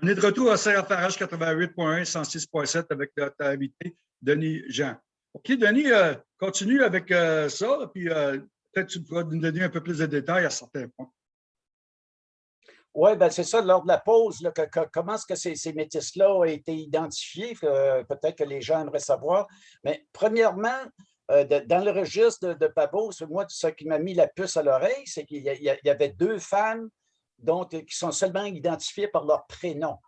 On est, de retour à CRFRH 88.1, 106.7 avec notre invité, Denis Jean. OK, Denis, euh, continue avec euh, ça, puis euh, peut-être tu pourras nous donner un peu plus de détails à certains points. Oui, ben c'est ça, lors de la pause, là, comment est-ce que ces, ces métis-là ont été identifiés? Peut-être que les gens aimeraient savoir. Mais premièrement, dans le registre de, de Pabot, moi, ce qui m'a mis la puce à l'oreille, c'est qu'il y, avait deux femmes dont, qui sont seulement identifiées par leur prénom.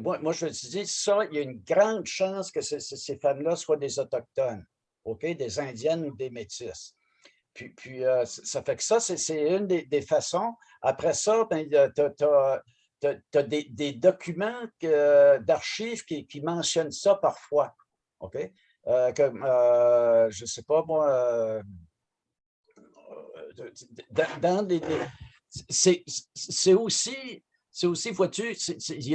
Moi, moi, je dis, ça, il y a une grande chance que ces, femmes-là soient des Autochtones, OK, des Indiennes ou des Métis. Puis, puis euh, ça fait que ça, c'est une des, façons. Après ça, ben, tu as, des, documents d'archives qui, mentionnent ça parfois. OK? Euh, comme, euh, je ne sais pas, moi, dans, les c'est aussi aussi, vois-tu, il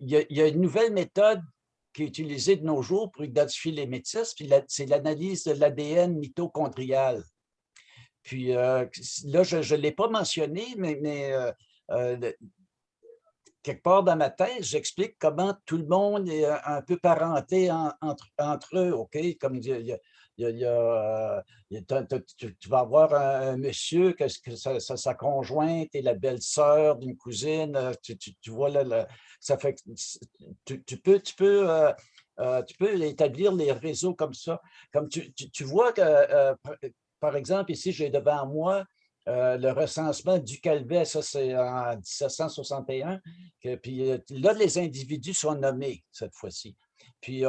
y, a une nouvelle méthode qui est utilisée de nos jours pour identifier les métis, puis c'est l'analyse de l'ADN mitochondrial. Puis euh, là, je ne l'ai pas mentionné, mais, mais euh, euh, quelque part dans ma thèse, j'explique comment tout le monde est un peu parenté entre, entre, eux, OK? Comme il y a, il y a, tu, vas avoir un, monsieur, que, sa, conjointe et la belle-sœur d'une cousine, euh, tu, vois, là, ça fait tu, peux, tu, peux, euh, euh, tu peux établir les réseaux comme ça. Comme tu, vois que, par exemple, ici, j'ai devant moi le recensement du Calvet, ça c'est en 1761, que, puis là, les individus sont nommés cette fois-ci. Puis,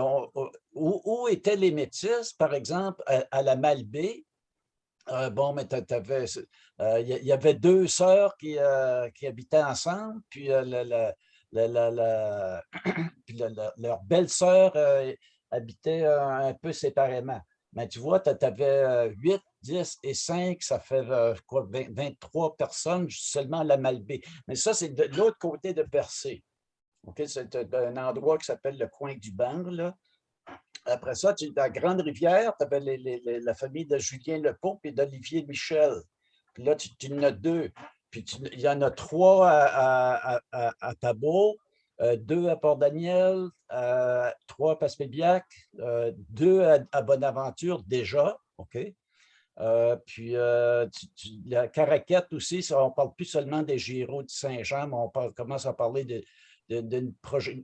où, étaient les métis, par exemple, à, la Malbaie? Euh, bon, mais euh, il y, avait deux sœurs qui, euh, habitaient ensemble, puis, leur belle-sœur habitait un peu séparément. Mais tu vois, tu avais 8, 10 et 5, ça fait quoi, 23 personnes seulement à la Malbaie. Mais ça, c'est de l'autre côté de Percé c'est un endroit qui s'appelle le coin du Banc. Après ça, tu, la Grande Rivière, tu avais la famille de Julien Lepont et d'Olivier Michel. Puis là, tu, en as deux. Puis il y en a trois à, à, à, euh, deux à Port-Daniel, euh, trois à Passepébiac, euh, deux à, Bonaventure déjà. OK? puis la Caraquette aussi, on ne parle plus seulement des Giraud de Saint-Jean, mais on commence à parler de, d'une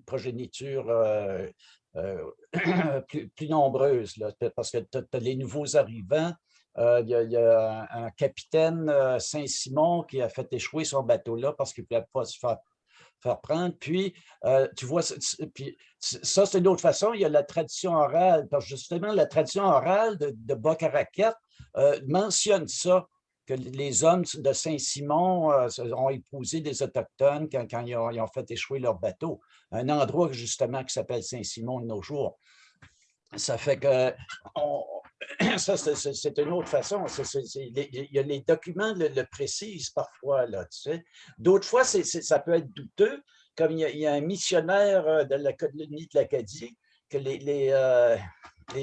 progéniture euh, euh, plus, nombreuse, parce que tu as, les nouveaux arrivants. Euh, il y, a, un, capitaine Saint-Simon qui a fait échouer son bateau là parce qu'il ne pouvait pas se faire, prendre. Puis, tu vois, puis, ça, c'est une autre façon. Il y a la tradition orale, parce que justement, la tradition orale de, de mentionne ça les hommes de Saint-Simon euh, ont épousé des Autochtones quand, ils, ont, fait échouer leur bateau. Un endroit justement qui s'appelle Saint-Simon de nos jours. Ça fait que ça, c'est une autre façon. les documents le, précisent parfois. Là. D'autres fois, ça peut être douteux, comme il y, a, un missionnaire euh, de la colonie de l'Acadie que les, euh,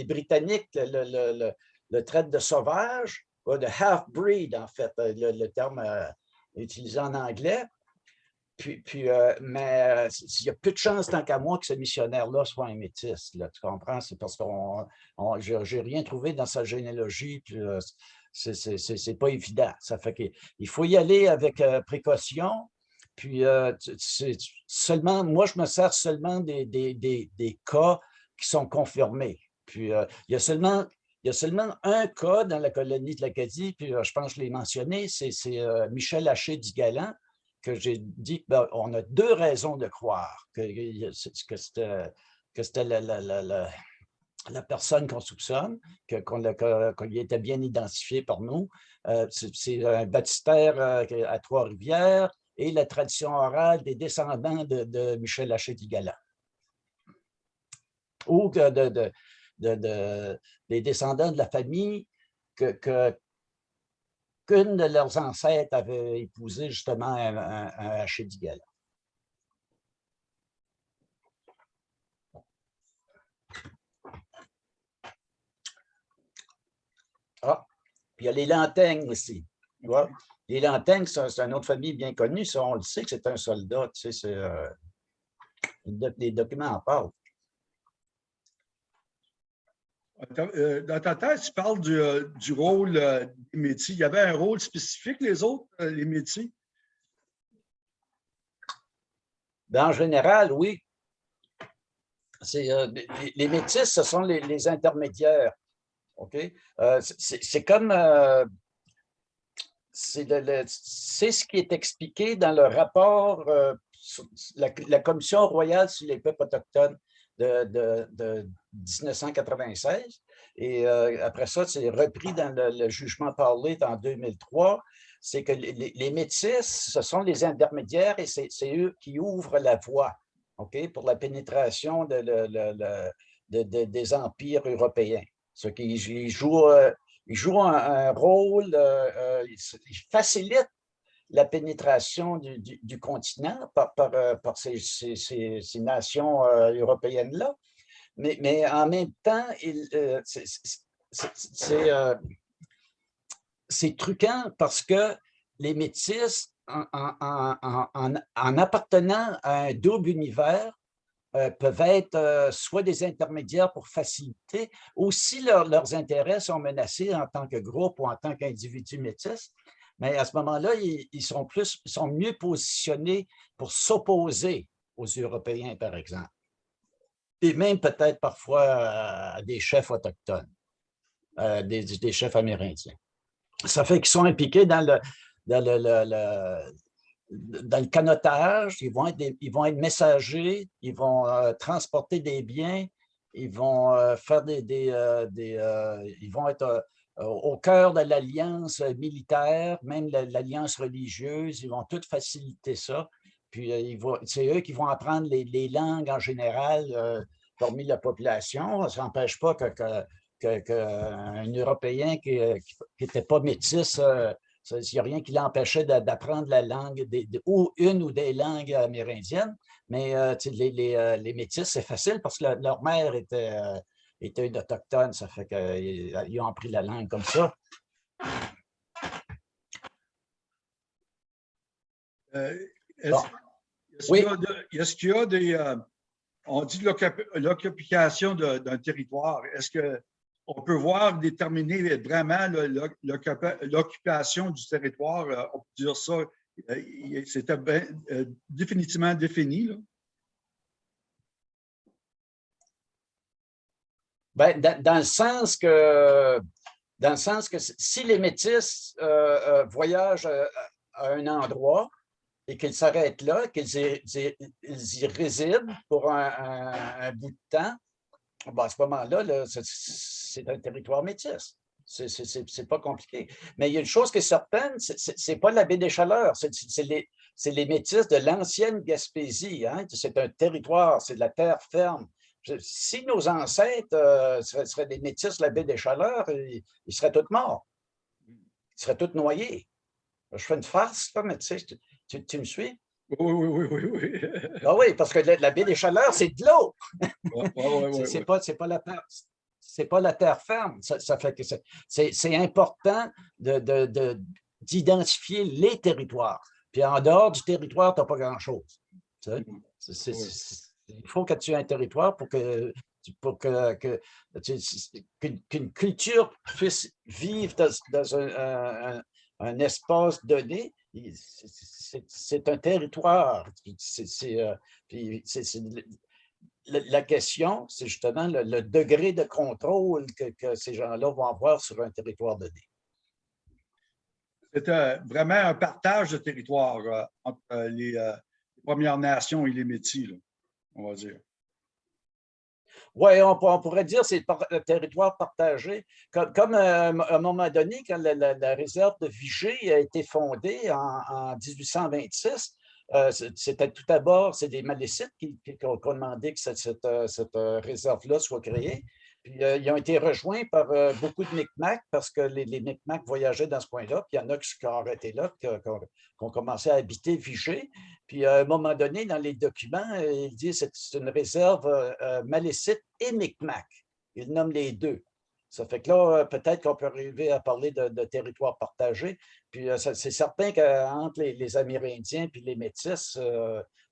Britanniques le, traitent de sauvage, de half-breed, en fait, euh, le, terme euh, utilisé en anglais. Puis, puis euh, mais il y a peu de chance, tant qu'à moi, que ce missionnaire-là soit un métis. Tu comprends? C'est parce que je n'ai rien trouvé dans sa généalogie. Puis, c'est pas évident. Ça fait qu'il faut y aller avec précaution. Puis, seulement, moi, je me sers seulement des, des, des, des cas qui sont confirmés. Puis, il y a seulement il y a seulement un cas dans la colonie de l'Acadie, puis euh, je pense que je l'ai mentionné, c'est euh, Michel Haché du Galant, que j'ai dit qu'on ben, a deux raisons de croire que, que c'était la, personne qu'on soupçonne, qu'il était bien identifié par nous. Euh, c'est un baptistère à Trois-Rivières et la tradition orale des descendants de, Michel Haché du Galant. Ou de, des descendants de la famille que, qu'une de leurs ancêtres avait épousé justement un, un, Ah, puis il y a les lantaignes aussi. Les Lantaignes, c'est une autre famille bien connue. On le sait que c'est un soldat. Tu sais, euh, les documents en parlent. Euh, dans ta tête, tu parles du, euh, rôle des métiers. Il y avait un rôle spécifique, les autres, les métiers? Ben, en général, oui. les, métis, ce sont les, intermédiaires. C'est comme c'est ce qui est expliqué dans le rapport, euh, la, Commission royale sur les peuples autochtones de, 1996. Et euh, après ça, c'est repris dans le, jugement parlé en 2003. C'est que les, métis, ce sont les intermédiaires et c'est eux qui ouvrent la voie ok, pour la pénétration des empires européens. Ce qui joue euh, il joue un, rôle, euh, euh, il facilite la pénétration du, continent par, euh, ces, nations européennes-là. Mais, en même temps, c'est truquant parce que les métis, en, appartenant à un double univers, euh, peuvent être euh, soit des intermédiaires pour faciliter, ou si leurs intérêts sont menacés en tant que groupe ou en tant qu'individu métis, mais à ce moment-là, ils, sont plus, sont mieux positionnés pour s'opposer aux Européens, par exemple. Et même peut-être parfois à des chefs autochtones, euh, des, chefs amérindiens. Ça fait qu'ils sont impliqués dans le, canotage, ils vont être, messagers, ils vont euh, transporter des biens, ils vont euh, faire des, des, euh, ils vont être au cœur de l'alliance militaire, même l'alliance religieuse, ils vont tout faciliter ça. Puis c'est eux qui vont apprendre les, langues en général parmi la population. Ça n'empêche pas qu'un que, Européen qui n'était pas métis il n'y a rien qui l'empêchait d'apprendre la langue, ou une ou des langues amérindiennes, mais euh, les, euh, les, métis, c'est facile parce que leur mère euh, était une autochtone, ça fait qu'ils ont appris la langue comme ça. Est-ce qu'il y, a des... on dit l'occupation d'un territoire. Est-ce que on peut voir déterminer vraiment l'occupation du territoire, euh, on peut dire ça, euh, c'était euh, définitivement défini. Ben, dans, le sens que, dans le sens que si les métis voyagent à, un endroit et qu'ils s'arrêtent là, qu'ils y, résident pour un, bout de temps, ben, à ce moment-là, là, c'est un territoire métis. C'est pas compliqué. Mais il y a une chose qui est certaine, c'est pas la baie des Chaleurs, c'est les, métis de l'ancienne Gaspésie. Hein. C'est un territoire, c'est de la terre ferme. Si nos ancêtres euh, seraient, des métis de la baie des Chaleurs, ils, seraient tous morts. Ils seraient tous noyés. Je fais une farce, mais tu, sais, tu, me suis? Oui, oui, oui, oui. Ah oui, parce que la, baie des Chaleurs, c'est de l'eau. c'est pas, pas la terre c'est pas la terre ferme. Ça, fait que c'est important d'identifier de, les territoires. Puis en dehors du territoire, tu n'as pas grand-chose. Il faut que tu aies un territoire pour que pour que, qu'une culture puisse vivre dans, un, espace donné, c'est un territoire. Euh, la question, c'est justement le, degré de contrôle que, ces gens-là vont avoir sur un territoire donné. C'est vraiment un partage de territoire euh, entre euh, les, Premières Nations et les Métis, on va dire. Oui, on, pourrait dire que c'est un territoire partagé. Comme, à un moment donné, quand la, réserve de Vigée a été fondée en 1826, euh, c'était tout d'abord, c'est des Malécites qui, ont demandé que cette, euh, euh, réserve-là soit créée. Puis ils ont été rejoints par beaucoup de Micmacs parce que les, les Micmacs voyageaient dans ce coin-là. Puis il y en a qui ont arrêté là, qui, ont commencé à habiter Vigée. Puis à un moment donné, dans les documents, il dit que c'est une réserve malécite et Micmac. Il nomme les deux. Ça fait que là, peut-être qu'on peut arriver à parler de, territoire partagé. Puis c'est certain qu'entre les, Amérindiens et les Métis,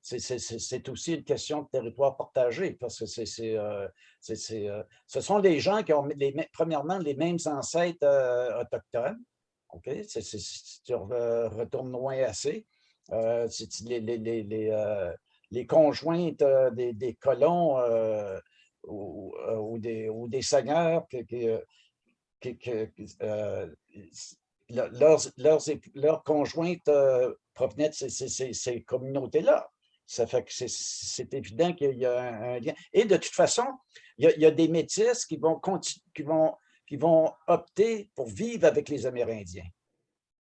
c'est aussi une question de territoire partagé, parce que c'est, ce sont des gens qui ont, premièrement, les mêmes ancêtres autochtones. OK? si tu retournes loin assez, les, les, conjointes des, colons ou, des, seigneurs qui, leurs, conjointes provenaient de ces, communautés-là. Ça fait que c'est évident qu'il y a un, lien. Et de toute façon, il y a, des métis qui vont, qui, vont, qui vont opter pour vivre avec les Amérindiens.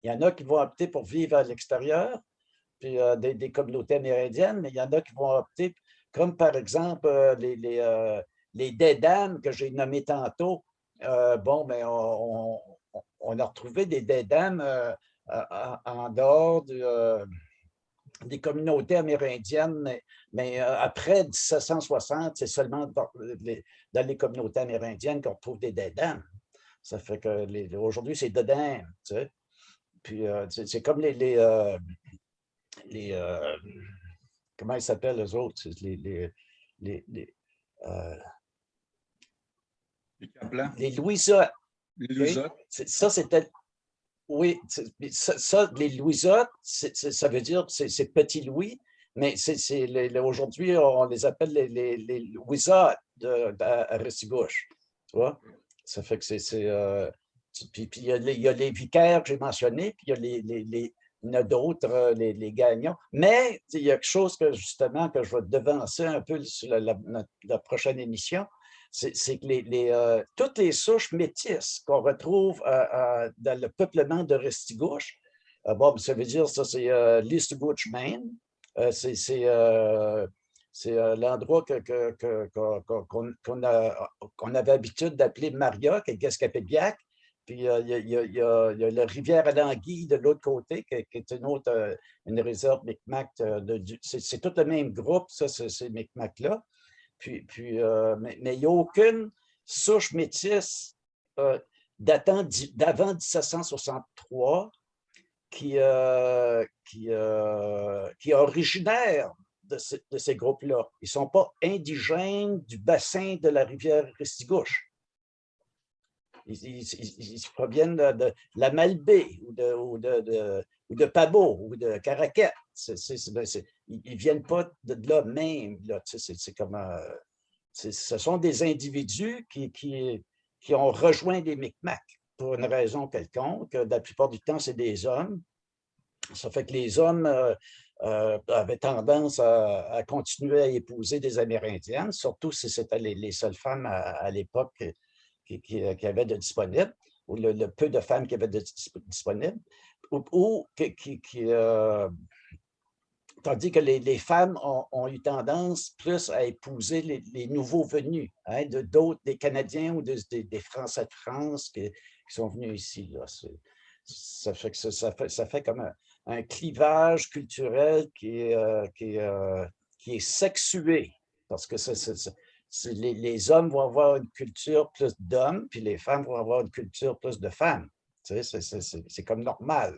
Il y en a qui vont opter pour vivre à l'extérieur, puis euh, des, communautés amérindiennes, mais il y en a qui vont opter, comme par exemple euh, les, les, euh, les que j'ai nommés tantôt. bon, mais on, on, a retrouvé des dédames en dehors des communautés amérindiennes, mais, après 1760, c'est seulement dans les, communautés amérindiennes qu'on trouve des dédames. Ça fait que aujourd'hui, c'est dédames, tu sais. Puis c'est comme les, les, euh, comment ils s'appellent les autres? Les, les, les, les, euh, les. Les Ça, c'était... Oui, ça, les Louisottes, ça veut dire c'est petit Louis, mais aujourd'hui, on les appelle les, les, les Louisottes à Restigouche. Tu vois? Ça fait que c'est... Euh, puis, puis il, y a les, vicaires que j'ai mentionnés, puis il y a les, les d'autres, euh, les, gagnants. Mais il y a quelque chose que justement que je vais devancer un peu sur la, prochaine émission, c'est que les, euh, toutes les souches métisses qu'on retrouve euh, dans le peuplement de Restigouche, ça veut dire ça, c'est l'Eastgouche Maine, c'est l'endroit qu'on avait l'habitude d'appeler Maria, qui est Gaspédiac, puis euh, il y, a, la rivière Alanguille de l'autre côté, qui, est une autre euh, une réserve Micmac. Euh, c'est tout le même groupe, ça, ces Micmacs-là. Puis, puis, mais il n'y a aucune souche métisse datant d'avant 1763 qui, qui, qui est originaire de, ces groupes-là. Ils ne sont pas indigènes du bassin de la rivière Restigouche. Ils, proviennent de, la Malbaie ou de, ou de Pabot ou de Caraquette. Ben, ils ne viennent pas de là même. C'est comme, euh, ce sont des individus qui, qui, qui ont rejoint les Micmacs pour une raison quelconque. La plupart du temps, c'est des hommes. Ça fait que les hommes euh, euh, avaient tendance à, continuer à épouser des Amérindiennes, surtout si c'était les, seules femmes à l'époque qui, qui, avait de disponible, ou le, peu de femmes qui avaient de disponible, euh, tandis que les, femmes ont, eu tendance plus à épouser les, nouveaux venus, hein, de des Canadiens ou des, Français de France qui, sont venus ici. Là. Ça fait, comme un, clivage culturel qui est, euh, est sexué, parce que c'est les, hommes vont avoir une culture plus d'hommes, puis les femmes vont avoir une culture plus de femmes. C'est comme normal.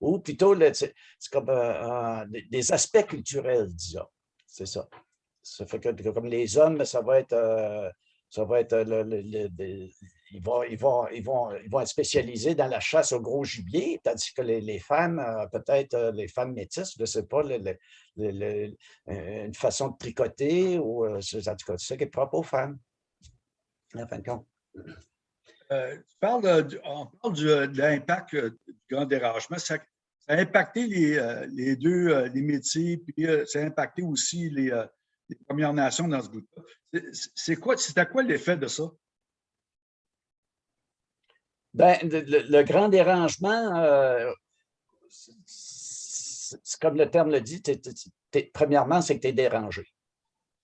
ou plutôt, c'est comme des aspects culturels, disons. C'est ça. Ça fait que comme les hommes, ça va être, euh, ça va être le, ils vont, ils, vont, ils, vont, ils vont être spécialisés dans la chasse au gros gibier, tandis que les, femmes, euh, peut-être euh, les femmes métisses, je ne sais pas, euh, une façon de tricoter, ou en tout cas, ça qui est propre aux femmes, en fin de compte. Tu parles, on parle de l'impact du grand dérangement. Ça, a impacté les, deux, les métiers, puis ça a impacté aussi les, Premières Nations dans ce bout-là. C'est quoi, à quoi l'effet de ça? Ben, le, grand dérangement, euh, comme le terme le dit, premièrement, c'est que tu es dérangé.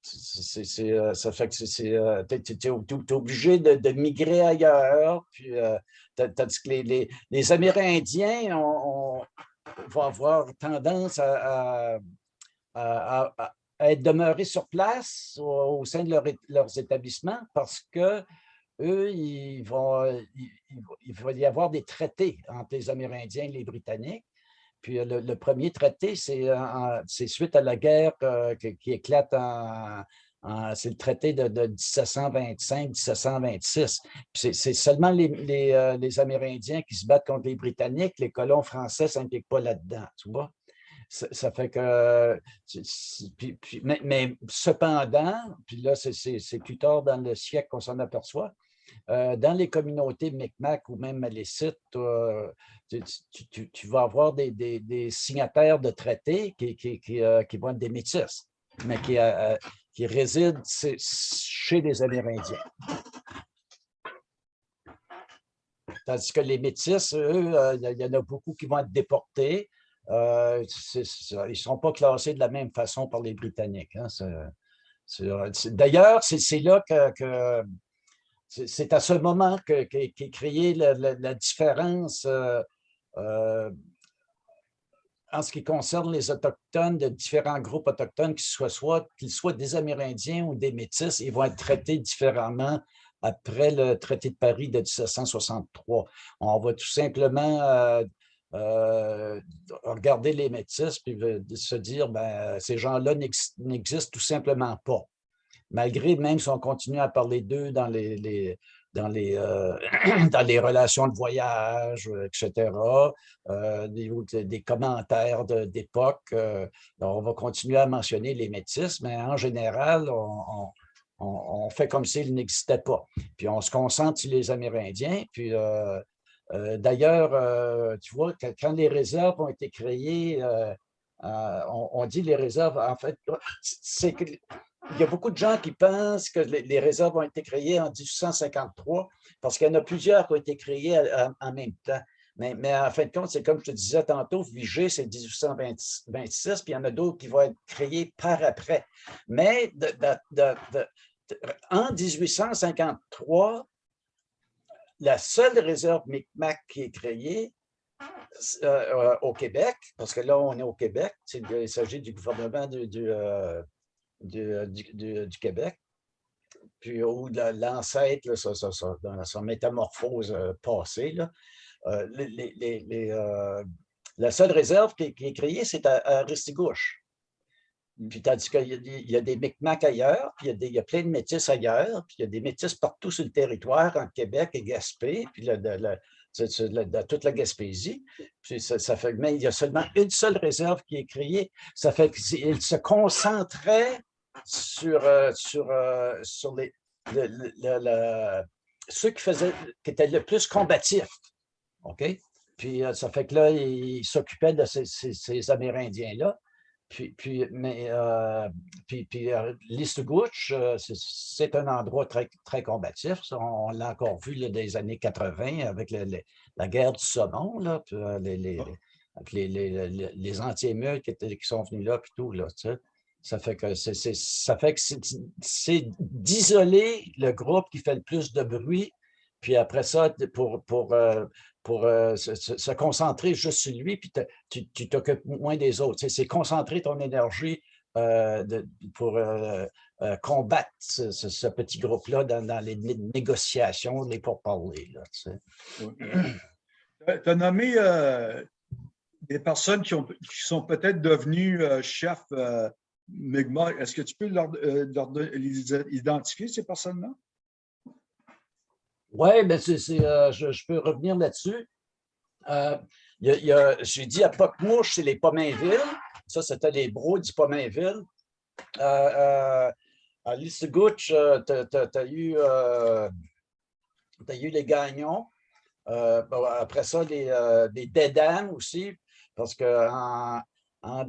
Euh, ça fait que tu es, es, obligé de, migrer ailleurs. Puis, euh, les, Amérindiens vont avoir tendance à, être demeurés sur place au, sein de leurs établissements parce que eux, il, va y avoir des traités entre les Amérindiens et les Britanniques. Puis le, premier traité, c'est suite à la guerre qui, éclate en, c'est le traité de, 1725-1726. C'est seulement les, Amérindiens qui se battent contre les Britanniques. Les colons français ne s'impliquent pas là-dedans, tu vois? ça fait que, mais, cependant, puis là, c'est plus tard dans le siècle qu'on s'en aperçoit, euh, dans les communautés Micmac ou même Malécites, tu, vas avoir des, signataires de traités qui, euh, vont être des métis, mais qui, euh, résident chez les Amérindiens. Tandis que les métis, eux, il y en a beaucoup qui vont être déportés, euh, ils ne sont pas classés de la même façon par les Britanniques. Hein, d'ailleurs, c'est là que, c'est à ce moment qu'est créée la, différence euh, euh, en ce qui concerne les Autochtones, de différents groupes autochtones, qu'ils soient, soit, soient des Amérindiens ou des Métis, ils vont être traités différemment après le traité de Paris de 1763. On va tout simplement euh, regarder les métis puis se dire ben, ces gens-là n'existent tout simplement pas. Malgré même si on continue à parler d'eux dans les, dans, les, euh, dans les relations de voyage, etc., euh, des, commentaires d'époque, on va continuer à mentionner les métis, mais en général, on, on fait comme s'ils n'existaient pas. Puis on se concentre sur les Amérindiens, puis euh, d'ailleurs, euh, tu vois, quand les réserves ont été créées, euh, on, dit les réserves, en fait, c'est que il y a beaucoup de gens qui pensent que les, réserves ont été créées en 1853 parce qu'il y en a plusieurs qui ont été créées en même temps. Mais, en fin de compte, c'est comme je te disais tantôt, Vigée, c'est 1826, puis il y en a d'autres qui vont être créés par après. Mais en 1853, la seule réserve Micmac qui est créée euh, euh, au Québec, parce que là, on est au Québec, il s'agit du gouvernement euh, du, Québec, puis de l'ancêtre, dans sa métamorphose passée. la seule réserve qui, est créée, c'est à, à Ristigouche. Puis tandis qu'il y, a des Micmacs ailleurs, puis il y, a plein de métis ailleurs, puis il y a des métis partout sur le territoire, en Québec et Gaspé, puis de, toute la Gaspésie. Puis ça, fait, mais il y a seulement une seule réserve qui est créée. Ça fait qu'il se concentrait sur, euh, sur, euh, sur les, ceux qui, faisaient, qui étaient le plus combatifs. OK? Puis euh, ça fait que là, il s'occupait de ces Amérindiens-là. Puis, puis, mais, euh, puis, puis euh, euh, c'est un endroit très, très combatif. On, l'a encore vu là, des années 80 avec la guerre du saumon, là, les, les, ah. les, les, anti-émeutes qui, qui, sont venus là, puis tout. Là, ça fait que c'est d'isoler le groupe qui fait le plus de bruit, puis après ça, pour, pour, pour euh, se, concentrer juste sur lui, puis tu t'occupes moins des autres. C'est concentrer ton énergie euh, pour euh, combattre ce, petit groupe-là dans, les négociations, les pourparlers. Tu as nommé des personnes qui, ont, qui sont peut-être devenues chefs Mi'kmaq. Est-ce que tu peux leur, les identifier, ces personnes-là? Oui, ben je, peux revenir là-dessus. Euh, j'ai dit à Pocmouche, c'est les Pomainville. Ça, c'était les bros du Pomainville. Euh, euh, à Lissegouche, tu as, eu, eu les Gagnons. après ça, les, Dédames aussi, parce qu'en en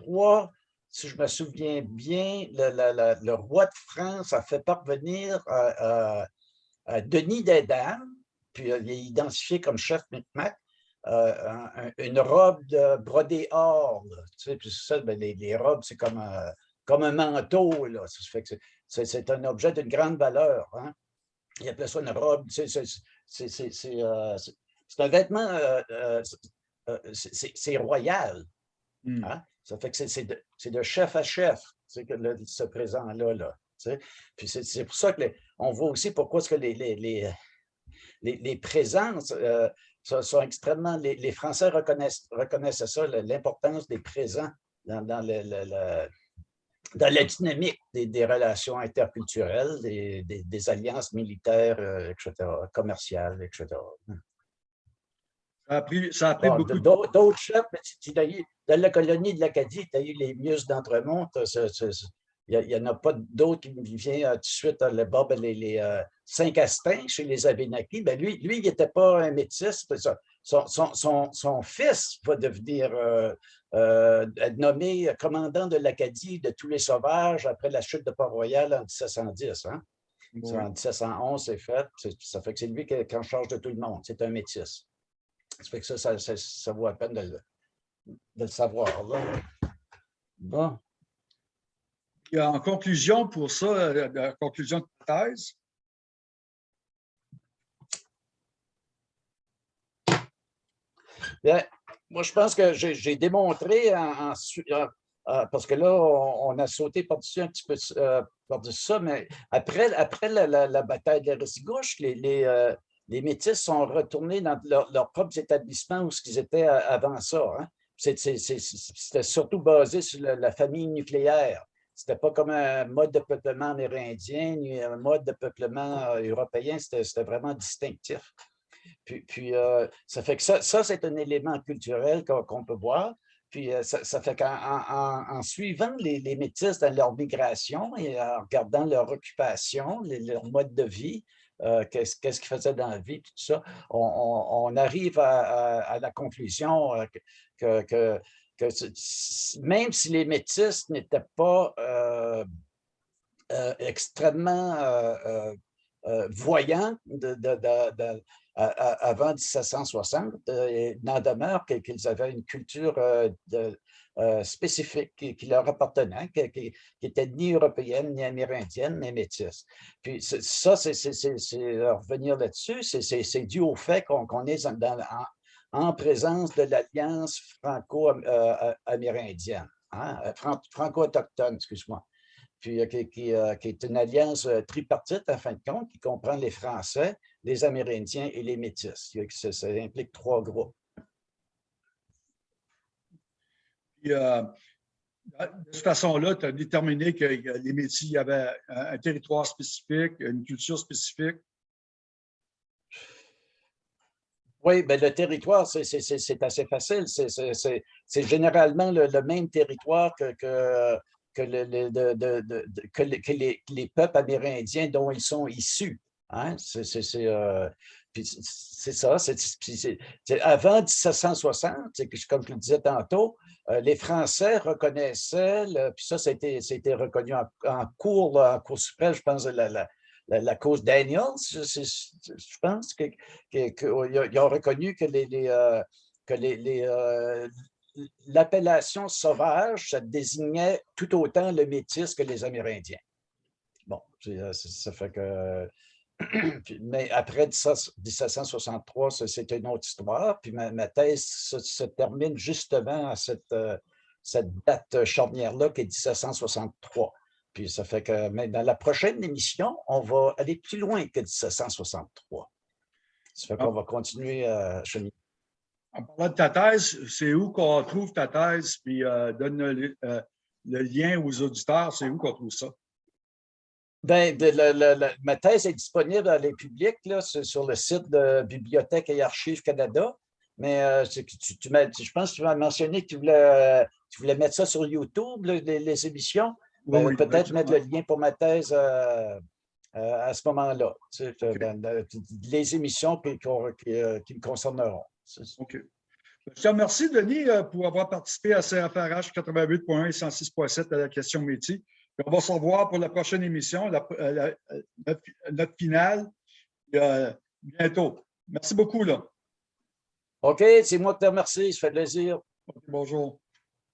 1743, si je me souviens bien, le, roi de France a fait parvenir à, Denis d'Edam, puis il est identifié comme chef Micmac, euh, une robe de brodé or. Tu sais, puis ça, ben, les, robes, c'est comme, un, comme un manteau. Là. c'est un objet d'une grande valeur. Hein. Il appelait ça une robe. C'est euh, un vêtement, euh, c'est royal. Hmm. Hein. Ça fait que c'est de, chef à chef, ce présent-là. Là, puis c'est pour ça que on voit aussi pourquoi est-ce que les, les, les, les, les présences euh, sont, extrêmement... Les, les Français reconnaissent, reconnaissent ça, le- l'importance des présents dans, dans, le, le- le- dans la dynamique des, relations interculturelles, des, des- des alliances militaires, euh, etc., commerciales, etc. Ça a pris, ça a pris Bon, beaucoup D'autres chefs, mais tu- tu as eu- dans la colonie de l'Acadie, tu as eu les Mius d'Entremont. Il n'y en a pas d'autres qui me vient euh, tout de suite à le bas, ben, les, les euh, Saint-Castin chez les Abénakis. Ben, lui, lui, il n'était pas un métis. Son, son- son- son fils va devenir euh, euh, nommé commandant de l'Acadie de tous les sauvages après la chute de Port-Royal en 1710. hein. En 1711, c'est fait. Ça fait que c'est lui qui est qui est en charge de tout le monde. C'est un métis. Ça fait que ça, ça, ça- ça vaut la peine de le, de le savoir. là. Bon. En conclusion pour ça, euh, la conclusion de ta thèse, Bien, moi, je pense que j'ai démontré en, en su- en- en- parce que là, on, on a sauté par-dessus un petit peu euh, par-dessus ça, mais après, après la, la- la bataille de la Restigouche, les, les, euh, les Métis sont retournés dans leur- leurs propres établissements où ils étaient a- avant ça. hein. C'était surtout basé sur la, famille nucléaire. C'était pas comme un mode de peuplement amérindien ni un mode de peuplement euh, européen, c'était vraiment distinctif. Puis, euh, ça fait que ça, c'est un élément culturel qu'on peut voir. Puis euh, ça, fait qu'en en- suivant les, les métis dans leur migration et en regardant leur occupation, leur mode de vie, euh, qu'est-ce qu'est-ce qu'ils faisaient dans la vie, tout ça, on, arrive à, la conclusion euh, que, même si les métis n'étaient pas euh, extrêmement voyants avant 1760, euh, il n'en demeure qu'ils avaient une culture de- euh, spécifique qui, qui leur appartenait, qui, qui- qui était ni européenne, ni amérindienne, mais métisse. Puis ça, c'est revenir là-dessus, c'est- dû au fait qu'on est en, en présence de l'Alliance franco-amérindienne, hein, euh, fran- franco-autochtone, excuse-moi puis euh, qui, qui, euh, qui est une alliance tripartite, en fin de compte, qui comprend les Français, les Amérindiens et les Métis. Ça, ça implique trois groupes. Puis, euh, de cette façon-là, tu as déterminé que les Métis avaient un, territoire spécifique, une culture spécifique. Oui, ben le territoire, c'est- assez facile. C'est- généralement le, même territoire que, les- peuples amérindiens dont ils sont issus. Hein? C'est, euh, puis c'est- ça. c'est- avant 1760, c'est que, comme je le disais tantôt, euh, les Français reconnaissaient, puis ça, c'était reconnu en, cours, en cour suprême, je pense, la, la, la, cause Daniels, je, pense que, que- que- oh, ils ont- reconnu que les, euh, que les, euh, l'appellation sauvage, ça désignait tout autant le métis que les Amérindiens. Bon, ça fait que. Mais après 17 1763, ça, c'est une autre histoire. Puis ma, ma thèse se, se termine justement à cette, euh, cette date charnière-là qui est 1763. Puis ça fait que mais dans la prochaine émission, on va aller plus loin que 1763. Ça fait qu'on va continuer à cheminer. En parlant de ta thèse, c'est où qu'on trouve ta thèse, puis euh, donne le, euh, le lien aux auditeurs, c'est où qu'on trouve ça? Ben, de la- la- la- ma thèse est disponible à les publics là, sur, le site de Bibliothèque et Archives Canada. Mais euh, tu, je pense que tu m'as mentionné que tu voulais, tu voulais mettre ça sur YouTube, là, les, les émissions. Oui, oui, Peut-être mettre le lien pour ma thèse euh, euh, à ce moment-là, tu sais, les émissions qui, qu'on- qui, qui me concerneront. OK. Je te remercie, Denis, pour avoir participé à CFRH 88.1 et 106.7 à la question métier. Puis on va se revoir pour la prochaine émission, la- euh, la- euh, notre, notre finale, euh, bientôt. Merci beaucoup. Là. OK, c'est moi qui te remercie, ça fait plaisir. Bonjour.